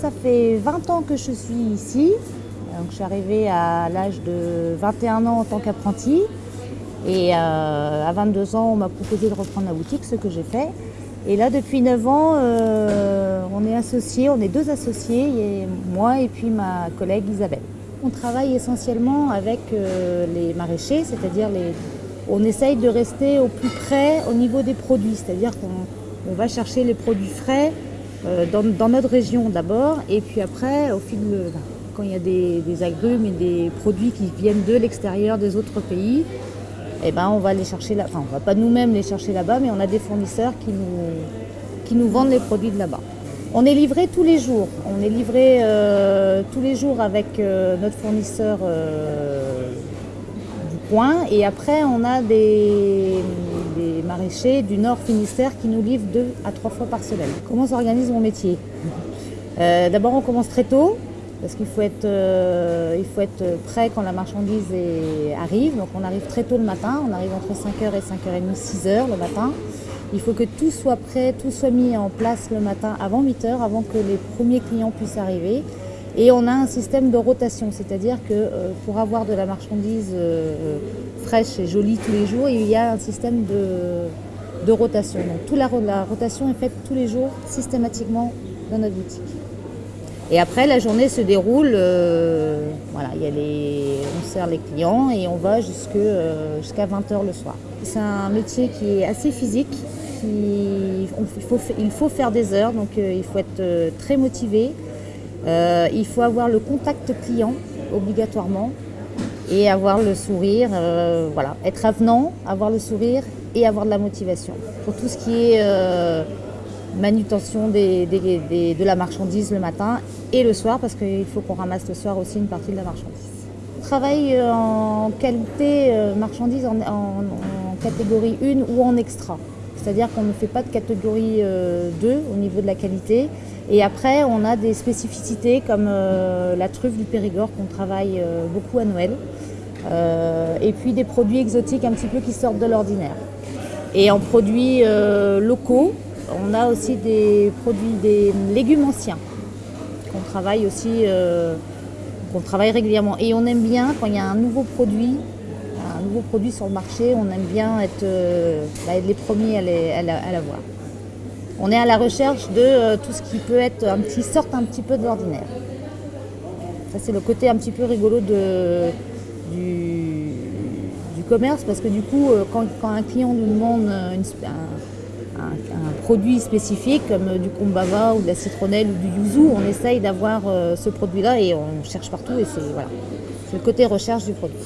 Ça fait 20 ans que je suis ici. Donc, je suis arrivée à l'âge de 21 ans en tant qu'apprenti. Et euh, à 22 ans, on m'a proposé de reprendre la boutique, ce que j'ai fait. Et là, depuis 9 ans, euh, on est associés, on est deux associés, moi et puis ma collègue Isabelle. On travaille essentiellement avec euh, les maraîchers, c'est-à-dire les... on essaye de rester au plus près au niveau des produits, c'est-à-dire qu'on va chercher les produits frais euh, dans, notre région d'abord, et puis après, au fil de, quand il y a des, agrumes et des produits qui viennent de l'extérieur des autres pays, eh ben, on va les chercher là. Enfin, on va pas nous-mêmes les chercher là-bas, mais on a des fournisseurs qui nous, qui nous vendent les produits de là-bas. On est livré tous les jours. On est livré euh, tous les jours avec euh, notre fournisseur du coin. Et après, on a des, maraîchers du Nord Finistère qui nous livrent deux à trois fois par semaine. Comment s'organise mon métier euh, D'abord, on commence très tôt parce qu'il faut, être, euh, il faut être prêt quand la marchandise arrive. Donc on arrive très tôt le matin, on arrive entre 5h et 5h30, 6h le matin. Il faut que tout soit prêt, tout soit mis en place le matin avant 8h, avant que les premiers clients puissent arriver. Et on a un système de rotation, c'est-à-dire que euh, pour avoir de la marchandise euh, fraîche et jolie tous les jours, il y a un système de, rotation. Donc toute la, rotation est faite tous les jours systématiquement dans notre boutique. Et après, la journée se déroule, euh, on sert les clients et on va jusqu'à 20h le soir. C'est un métier qui est assez physique, il, faut, faire des heures, donc il faut être très motivé. Euh, il faut avoir le contact client obligatoirement et avoir le sourire, euh, voilà, être avenant, avoir le sourire et avoir de la motivation. Pour tout ce qui est euh, manutention de la marchandise le matin et le soir, parce qu'il faut qu'on ramasse le soir aussi une partie de la marchandise. On travaille en qualité marchandise en, catégorie 1 ou en extra. C'est-à-dire qu'on ne fait pas de catégorie 2 au niveau de la qualité. Et après, on a des spécificités comme euh, la truffe du Périgord qu'on travaille euh, beaucoup à Noël. Euh, et puis des produits exotiques un petit peu qui sortent de l'ordinaire. Et en produits locaux, on a aussi des produits, des légumes anciens qu'on travaille aussi, qu'on travaille régulièrement. Et on aime bien quand il y a un nouveau produit, un nouveau produit sur le marché, on aime bien être, bah, les premiers à l'avoir on est à la recherche de euh, tout ce qui peut être un petit, sorte un petit peu de l'ordinaire. Ça c'est le côté un petit peu rigolo du, commerce parce que du coup euh, quand, un client nous demande un, produit spécifique comme du kombava ou de la citronnelle ou du yuzu, on essaye d'avoir euh, ce produit là et on cherche partout et c'est voilà, le côté recherche du produit.